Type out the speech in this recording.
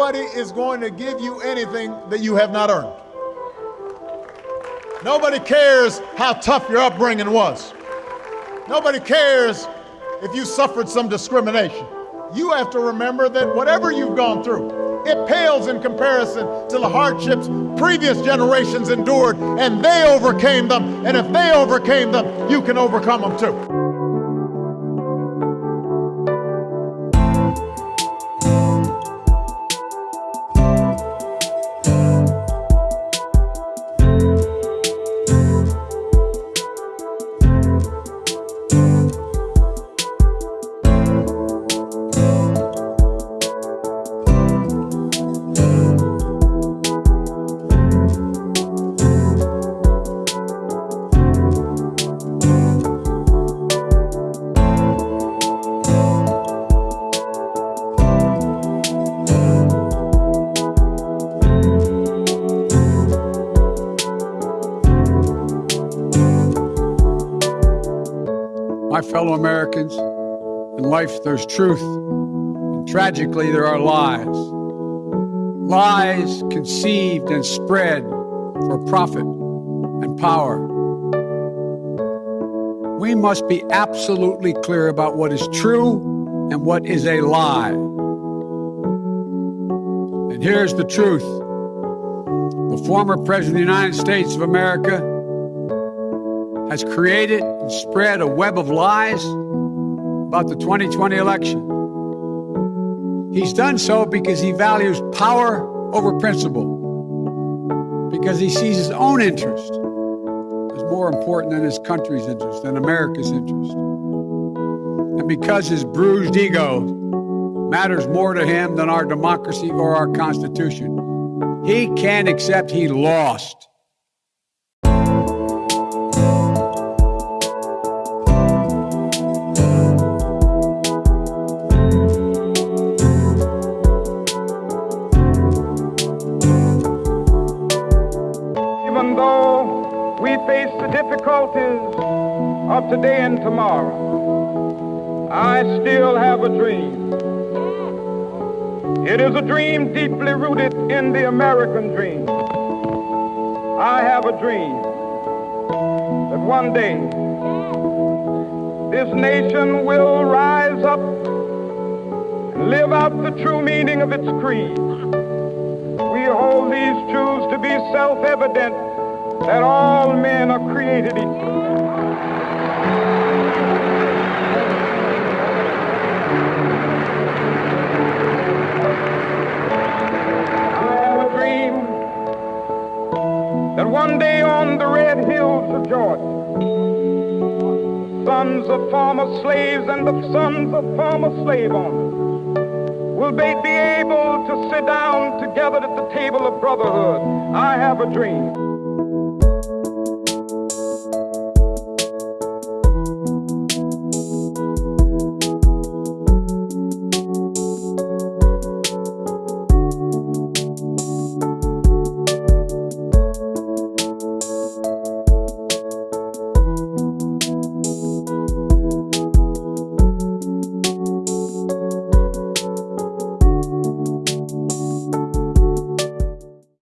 nobody is going to give you anything that you have not earned. Nobody cares how tough your upbringing was. Nobody cares if you suffered some discrimination. You have to remember that whatever you've gone through, it pales in comparison to the hardships previous generations endured, and they overcame them. And if they overcame them, you can overcome them too. My fellow Americans. In life, there's truth. And tragically, there are lies. Lies conceived and spread for profit and power. We must be absolutely clear about what is true and what is a lie. And here's the truth the former President of the United States of America has created and spread a web of lies about the 2020 election. He's done so because he values power over principle, because he sees his own interest as more important than his country's interest, than America's interest, and because his bruised ego matters more to him than our democracy or our Constitution. He can't accept he lost. Difficulties of today and tomorrow, I still have a dream. It is a dream deeply rooted in the American dream. I have a dream that one day this nation will rise up and live out the true meaning of its creed. We hold these truths to be self-evident that all created equal. I have a dream that one day on the red hills of Georgia, sons of former slaves and the sons of former slave owners will be able to sit down together at the table of brotherhood. I have a dream.